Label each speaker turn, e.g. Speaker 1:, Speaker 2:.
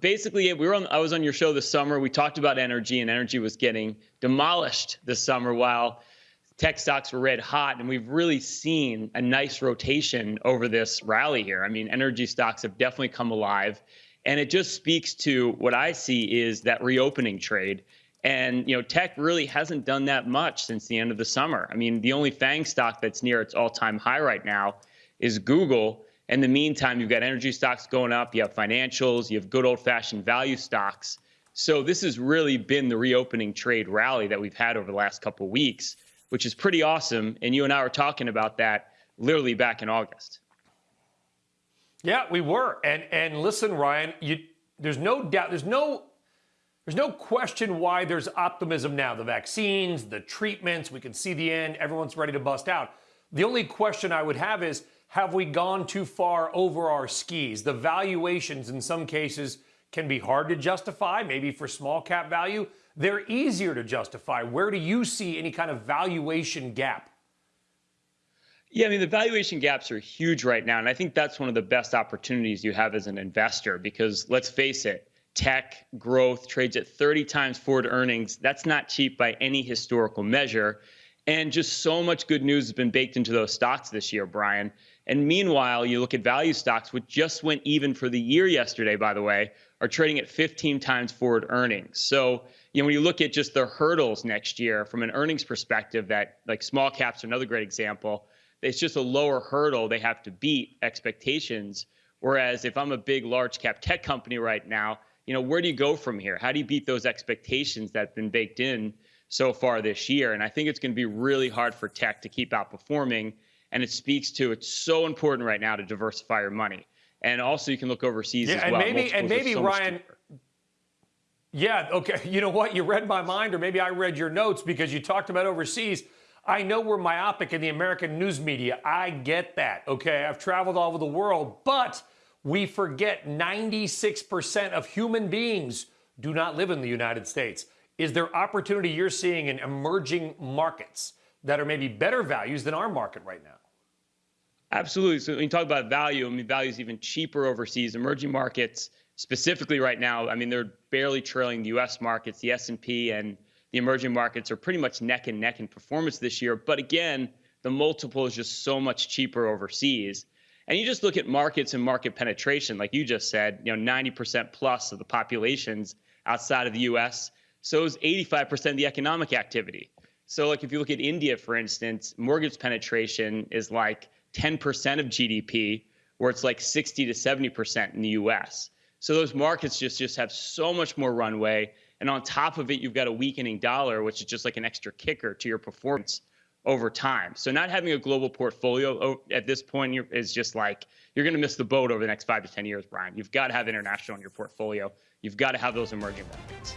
Speaker 1: basically, we were on. I was on your show this summer. We talked about energy, and energy was getting demolished this summer, while tech stocks were red hot, and we've really seen a nice rotation over this rally here. I mean, energy stocks have definitely come alive, and it just speaks to what I see is that reopening trade. And you know, tech really hasn't done that much since the end of the summer. I mean, the only FANG stock that's near its all-time high right now is Google. In the meantime, you've got energy stocks going up, you have financials, you have good old-fashioned value stocks. So this has really been the reopening trade rally that we've had over the last couple of weeks, which is pretty awesome. And you and I were talking about that literally back in August.
Speaker 2: Yeah, we were. And and listen, Ryan, you there's no doubt, there's no there's no question why there's optimism now. The vaccines, the treatments, we can see the end, everyone's ready to bust out. The only question I would have is have we gone too far over our skis? The valuations in some cases can be hard to justify, maybe for small cap value. They're easier to justify. Where do you see any kind of valuation gap?
Speaker 1: Yeah, I mean, the valuation gaps are huge right now. And I think that's one of the best opportunities you have as an investor because let's face it, tech growth trades at 30 times forward earnings. That's not cheap by any historical measure. And just so much good news has been baked into those stocks this year, Brian. And meanwhile, you look at value stocks, which just went even for the year yesterday, by the way, are trading at 15 times forward earnings. So, you know, when you look at just the hurdles next year from an earnings perspective, that like small caps are another great example. It's just a lower hurdle they have to beat expectations. Whereas if I'm a big large cap tech company right now, you know, where do you go from here? How do you beat those expectations that have been baked in so far this year? And I think it's going to be really hard for tech to keep outperforming. And it speaks to it's so important right now to diversify your money. And also, you can look overseas
Speaker 2: yeah,
Speaker 1: as
Speaker 2: and
Speaker 1: well.
Speaker 2: Maybe, and maybe
Speaker 1: so
Speaker 2: Ryan. Yeah, okay. You know what? You read my mind, or maybe I read your notes because you talked about overseas. I know we're myopic in the American news media. I get that, okay? I've traveled all over the world, but we forget 96% of human beings do not live in the United States. Is there opportunity you're seeing in emerging markets that are maybe better values than our market right now?
Speaker 1: Absolutely. So when you talk about value, I mean, value is even cheaper overseas. Emerging markets, specifically right now, I mean, they're barely trailing the U.S. markets. The S&P and the emerging markets are pretty much neck and neck in performance this year. But again, the multiple is just so much cheaper overseas. And you just look at markets and market penetration, like you just said, you know, 90% plus of the populations outside of the US. So is 85% of the economic activity. So, like if you look at India, for instance, mortgage penetration is like 10% of GDP, where it's like 60 to 70% in the US. So those markets just, just have so much more runway. And on top of it, you've got a weakening dollar, which is just like an extra kicker to your performance over time. So not having a global portfolio oh, at this point is just like you're going to miss the boat over the next five to 10 years, Brian. You've got to have international in your portfolio. You've got to have those emerging markets.